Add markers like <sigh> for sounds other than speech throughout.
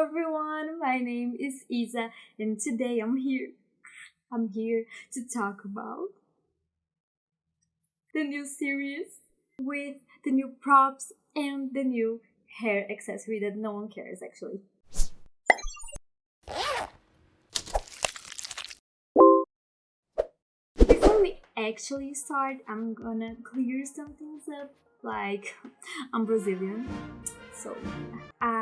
Everyone, my name is Isa and today I'm here I'm here to talk about the new series with the new props and the new hair accessory that no one cares actually. Before we actually start, I'm gonna clear some things up like I'm Brazilian so I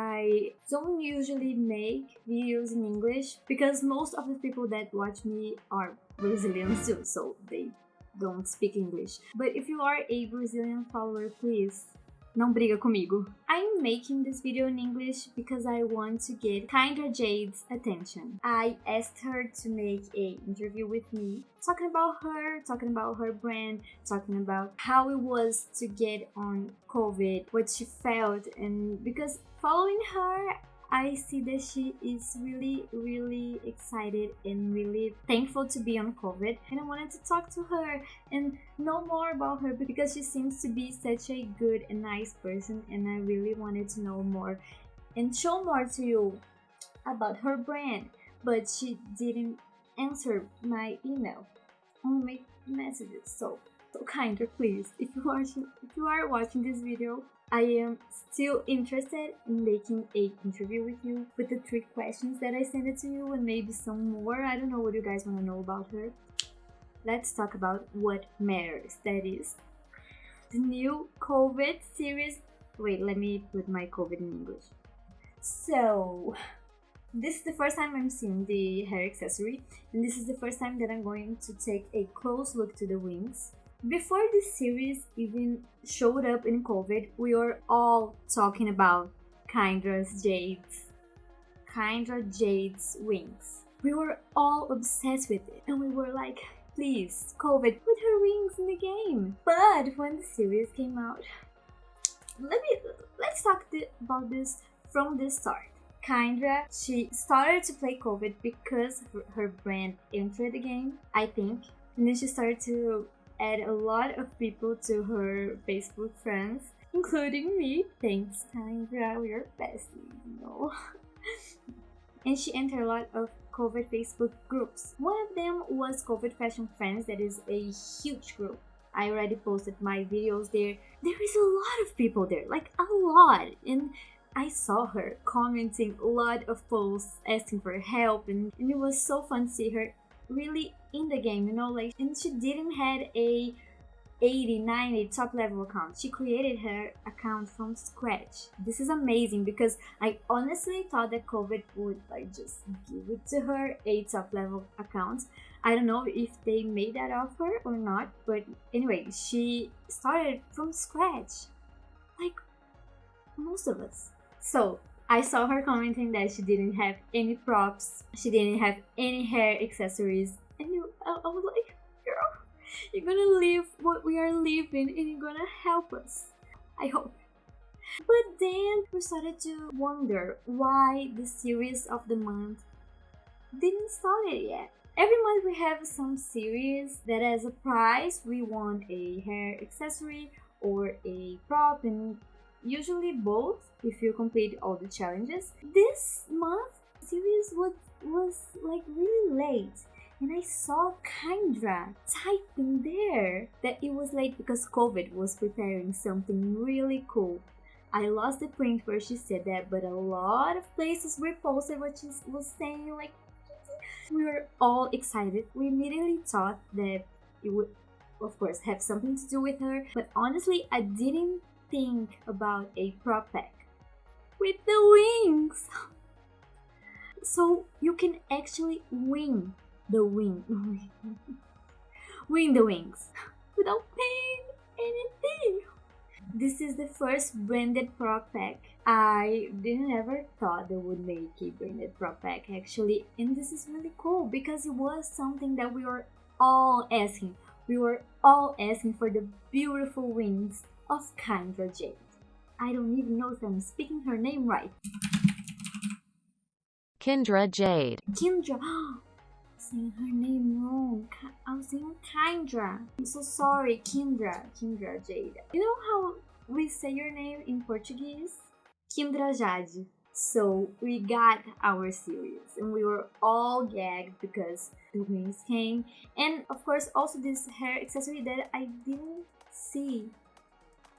don't usually make videos in English because most of the people that watch me are Brazilians too so they don't speak English. But if you are a Brazilian follower please não briga comigo. I'm making this video in English because I want to get Kindra Jade's attention. I asked her to make a interview with me, talking about her, talking about her brand, talking about how it was to get on Covet, what she felt, and because following her, I see that she is really, really excited and really thankful to be on Covet. And I wanted to talk to her and know more about her because she seems to be such a good and nice person. And I really wanted to know more and show more to you about her brand. But she didn't answer my email, only messages. So, so kinder, please. If you watching, if you are watching this video, I am still interested in making a interview with you with the three questions that I sent it to you and maybe some more. I don't know what you guys want to know about her. Let's talk about what matters. That is the new Covet series. Wait, let me put my Covet in English. So, this is the first time I'm seeing the hair accessory, and this is the first time that I'm going to take a close look to the wings. Before this series even showed up in Covet, we were all talking about Kindra's Jade's Kindra Jade's wings. We were all obsessed with it and we were like, please, Covet, put her wings in the game. But when the series came out, let me let's talk th about this from the start. Kindra, she started to play Covet because her, her brand entered the game, I think. And then she started to add a lot of people to her Facebook friends, including me. Thanks, Kindra, we're besties, you know. <laughs> and she entered a lot of Covet Facebook groups. One of them was Covet Fashion Friends, that is a huge group. I already posted my videos there. There is a lot of people there, like a lot. And I saw her commenting a lot of posts asking for help and, and it was so fun to see her really in the game, you know, like, and she didn't had a 80, 90 top level account. She created her account from scratch. This is amazing because I honestly thought that Covet would like just give it to her a top level account. I don't know if they made that offer or not, but anyway, she started from scratch. Like most of us. So I saw her commenting that she didn't have any props, she didn't have any hair accessories, and you, I, I was like, girl, you're gonna live what we are living and you're gonna help us. I hope. But then we started to wonder why the series of the month didn't start yet. Every month we have some series that as a prize we want a hair accessory or a prop and usually both if you complete all the challenges. This month series was was like really late and I saw Kindra typing there that it was late because Covet was preparing something really cool. I lost the print where she said that, but a lot of places reposted what she was saying. Like, we were all excited. We immediately thought that it would, of course, have something to do with her, but honestly, I didn't think about a prop pack with the wings. So you can actually wing the wing, <laughs> wing the wings without paying anything. This is the first branded prop pack. I didn't ever thought they would make a branded prop pack actually, and this is really cool because it was something that we were all asking. We were all asking for the beautiful wings of Kindra Jade. I don't even know if I'm speaking her name right. Kindra Jade. Kindra. <gasps> saying her name wrong. I was saying Kindra. I'm so sorry, Kindra. Kindra Jade. You know how we say your name in Portuguese? Kindra Jade. So we got our series and we were all gagged because the wings came. And of course also this hair accessory that I didn't see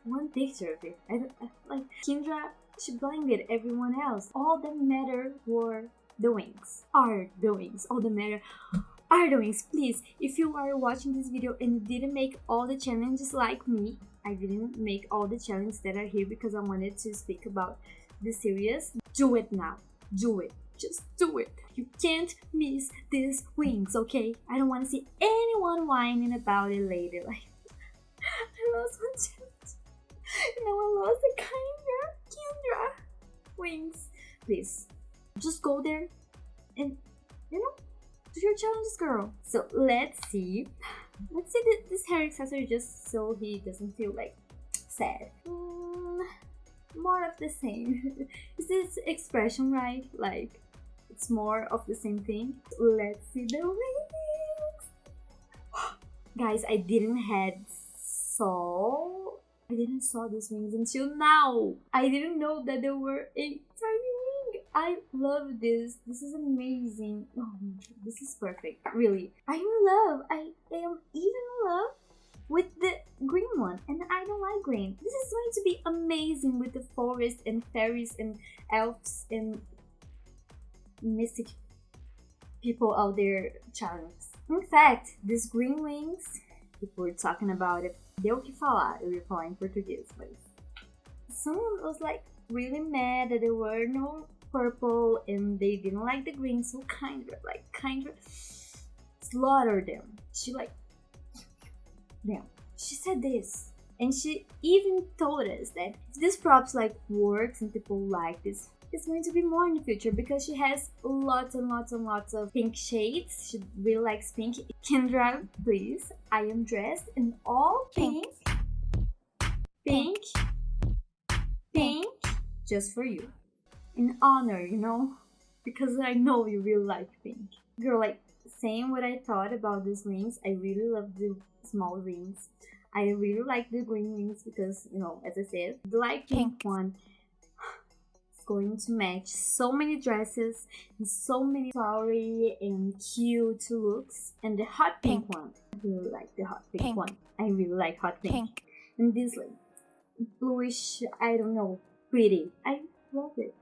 one picture of it. I don't, uh, like Kindra, she blinded everyone else. All that matter were the wings. Are the wings. All that matter <gasps> are the wings. Please, if you are watching this video and didn't make all the challenges like me, I didn't make all the challenges that are here because I wanted to speak about the series. Do it now. Do it. Just do it. You can't miss these wings, okay? I don't want to see anyone whining about it later. Like, <laughs> I lost one challenge. <laughs> Now one lost the Kindra, Kindra wings. Please, just go there and, you know, do your challenges, girl. So let's see. Let's see this hair accessory just so he doesn't feel like sad. Mm, more of the same. <laughs> Is this expression right? Like, it's more of the same thing. Let's see the wings. <gasps> Guys, I didn't had saw I didn't saw these wings until now. I didn't know that there were a tiny wing. I love this. This is amazing. Oh, this is perfect. Really. I'm in love. I am even in love with the green one and I don't like green. This is going to be amazing with the forest and fairies and elves and mystic people out there charms. In fact, these green wings, if we're talking about it, deu o que falar, eu ia falar em português, mas someone was like really mad that there were no purple and they didn't like the green, so kind of like kind of slaughtered them. She like now, she said this, and she even told us that if this props like works and people like this, it's going to be more in the future because she has lots and lots and lots of pink shades. She really likes pink. Kendra, please, I am dressed in all pink, pink, pink, pink, just for you. In honor, you know, because I know you really like pink. Girl, like, saying what I thought about these rings, I really love the small rings. I really like the green rings because, you know, as I said, the light pink, pink one is going to match so many dresses and so many flowery and cute looks. And the hot pink, pink one, I really like the hot pink, pink, one. I really like hot pink. pink. And this like bluish, I don't know, pretty. I love it.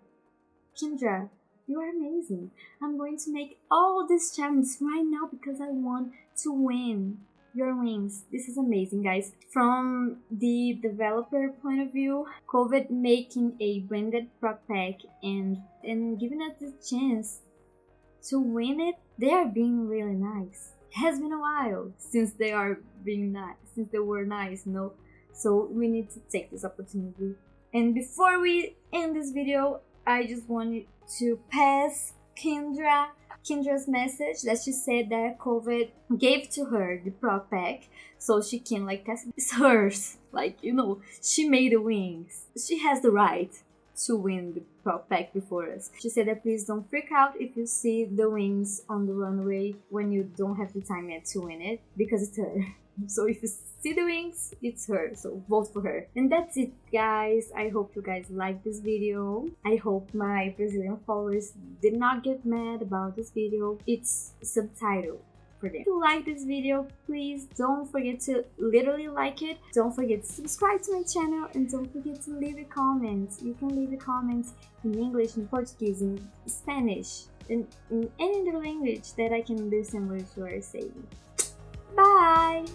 Kindra, you are amazing. I'm going to make all these challenges right now because I want to win your wings. This is amazing, guys. From the developer point of view, Covet making a branded prop pack and, and giving us the chance to win it, they are being really nice. It has been a while since they are being nice, since they were nice, you know? So we need to take this opportunity. And before we end this video, I just want to pass Kindra Kindra's message that she said that Covet gave to her the prop pack so she can like test it's <laughs> hers. Like, you know, she made the wings. She has the right to win the pack before us. She said that please don't freak out if you see the wings on the runway when you don't have the time yet to win it because it's her. <laughs> So if you see the wings, it's her. So vote for her. And that's it guys. I hope you guys like this video. I hope my Brazilian followers did not get mad about this video. It's subtitled If you like this video, please don't forget to literally like it. Don't forget to subscribe to my channel and don't forget to leave a comment. You can leave a comment in English, in Portuguese, in Spanish, in, in any other language that I can understand what you are saying. Bye!